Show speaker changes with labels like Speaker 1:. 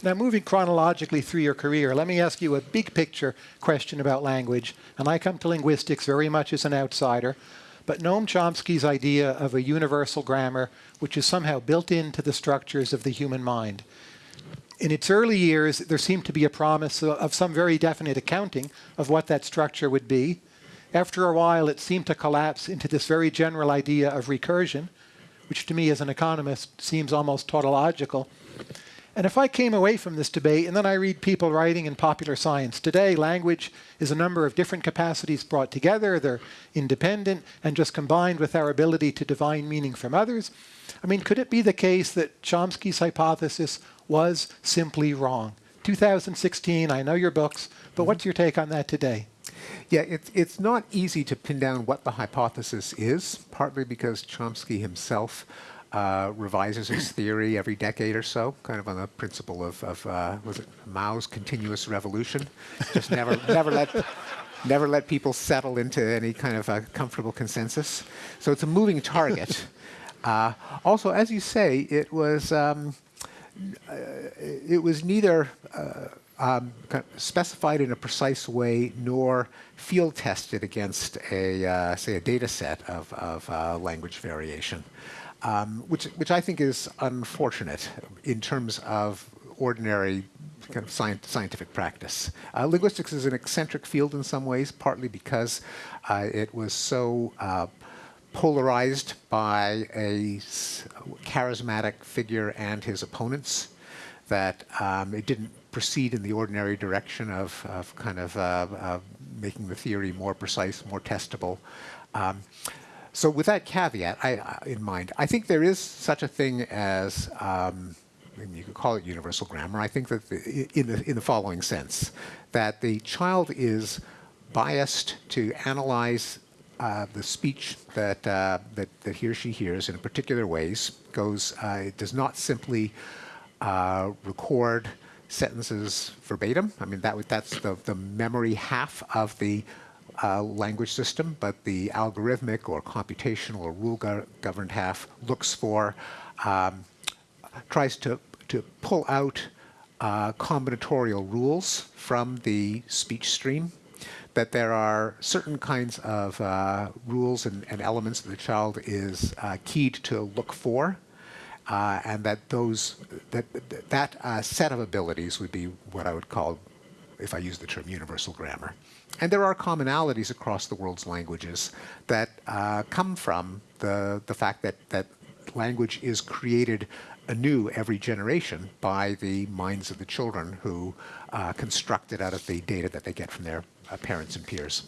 Speaker 1: Now, moving chronologically through your career, let me ask you a big picture question about language. And I come to linguistics very much as an outsider. But Noam Chomsky's idea of a universal grammar, which is somehow built into the structures of the human mind. In its early years, there seemed to be a promise of some very definite accounting of what that structure would be. After a while, it seemed to collapse into this very general idea of recursion, which to me as an economist seems almost tautological. And if I came away from this debate and then I read people writing in popular science, today language is a number of different capacities brought together, they're independent and just combined with our ability to divine meaning from others. I mean, could it be the case that Chomsky's hypothesis was simply wrong? 2016, I know your books, but what's your take on that today?
Speaker 2: Yeah, it's, it's not easy to pin down what the hypothesis is, partly because Chomsky himself uh, revises his theory every decade or so, kind of on the principle of, of uh, was it Mao's continuous revolution? Just never, never let, never let people settle into any kind of a comfortable consensus. So it's a moving target. uh, also, as you say, it was um, uh, it was neither uh, um, specified in a precise way nor field tested against a uh, say a data set of, of language variation um, which, which I think is unfortunate in terms of ordinary kind of scientific practice. Uh, linguistics is an eccentric field in some ways, partly because uh, it was so uh, polarized by a charismatic figure and his opponents that um, it didn't proceed in the ordinary direction of, of kind of uh, making the theory more precise, more testable. Um, so with that caveat I, in mind, I think there is such a thing as, um, you could call it universal grammar. I think that the, in, the, in the following sense, that the child is biased to analyze uh, the speech that, uh, that, that he or she hears in particular ways, goes, uh, it does not simply uh, record sentences verbatim. I mean, that, that's the, the memory half of the uh, language system, but the algorithmic or computational or rule go governed half looks for, um, tries to, to pull out uh, combinatorial rules from the speech stream, that there are certain kinds of uh, rules and, and, elements that the child is uh, keyed to look for, uh, and that those that that uh, set of abilities would be what I would call, if I use the term universal grammar. And there are commonalities across the world's languages that uh, come from the, the fact that, that language is created anew every generation by the minds of the children who uh, construct it out of the data that they get from their uh, parents and peers.